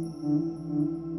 Música